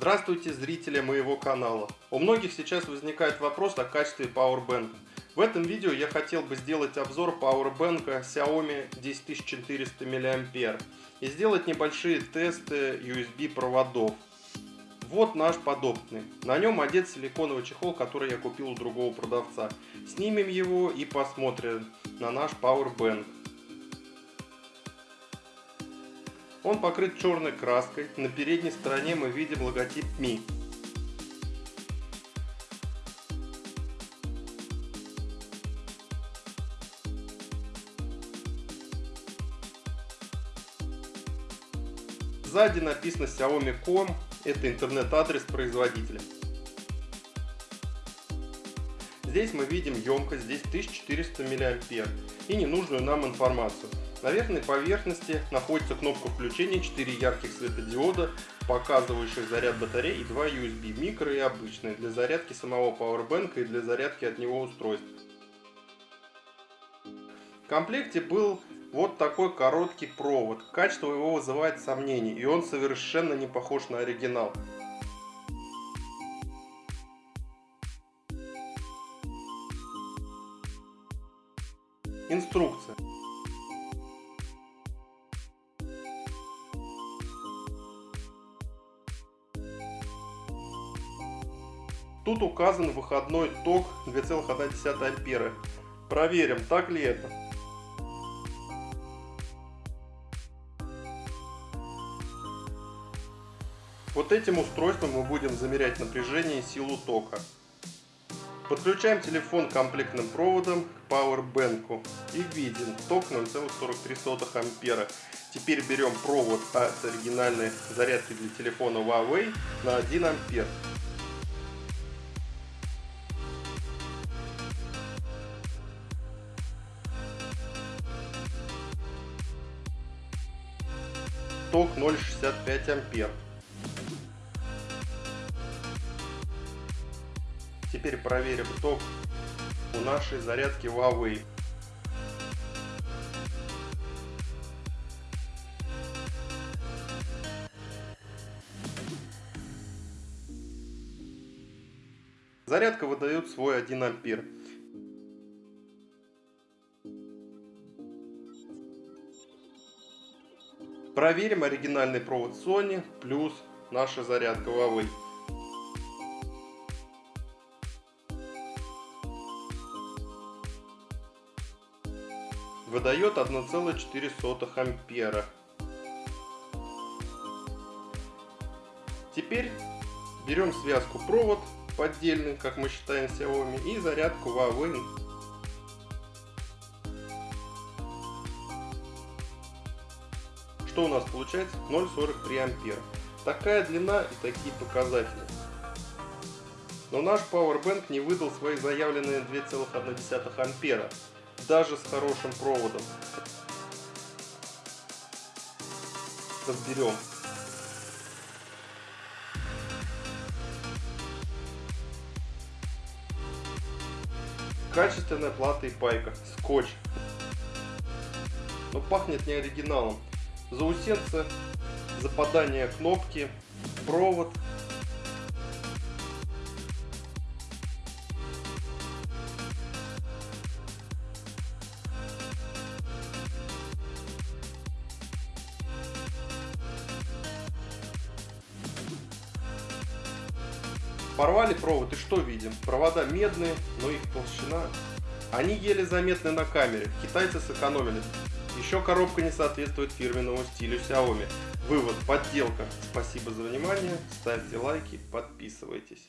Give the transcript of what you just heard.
Здравствуйте, зрители моего канала. У многих сейчас возникает вопрос о качестве Powerbank. В этом видео я хотел бы сделать обзор Powerbank Xiaomi 10400 мАh и сделать небольшие тесты USB проводов. Вот наш подопытный. На нем одет силиконовый чехол, который я купил у другого продавца. Снимем его и посмотрим на наш Powerbank. Он покрыт черной краской. На передней стороне мы видим логотип Mi. Сзади написано Xiaomi.com, это интернет-адрес производителя. Здесь мы видим емкость, здесь 1400 мАh и ненужную нам информацию. На верхней поверхности находится кнопка включения, 4 ярких светодиода, показывающих заряд батареи и 2 USB, микро и обычные, для зарядки самого Powerbank и для зарядки от него устройств. В комплекте был вот такой короткий провод. Качество его вызывает сомнений, и он совершенно не похож на оригинал. Инструкция. Тут указан выходной ток 2,1 ампера. Проверим, так ли это. Вот этим устройством мы будем замерять напряжение и силу тока. Подключаем телефон комплектным проводом к Powerbank и видим ток 0,43 ампера. Теперь берем провод от оригинальной зарядки для телефона Huawei на 1 ампер. ток 0,65 ампер. Теперь проверим ток у нашей зарядки Huawei. Зарядка выдает свой 1 ампер. Проверим оригинальный провод Sony плюс наша зарядка Huawei. Выдает 1,4 ампера. Теперь берем связку провод поддельный, как мы считаем Xiaomi, и зарядку Huawei Что у нас получается? 0,43 ампера. Такая длина и такие показатели. Но наш Powerbank не выдал свои заявленные 2,1 ампера, даже с хорошим проводом. Разберем. Качественная плата и пайка, скотч. Но пахнет не оригиналом заусенцы, западание кнопки, провод. Порвали провод и что видим? Провода медные, но их толщина. Они еле заметны на камере. Китайцы сэкономили. Еще коробка не соответствует фирменному стилю Xiaomi. Вывод, подделка. Спасибо за внимание, ставьте лайки, подписывайтесь.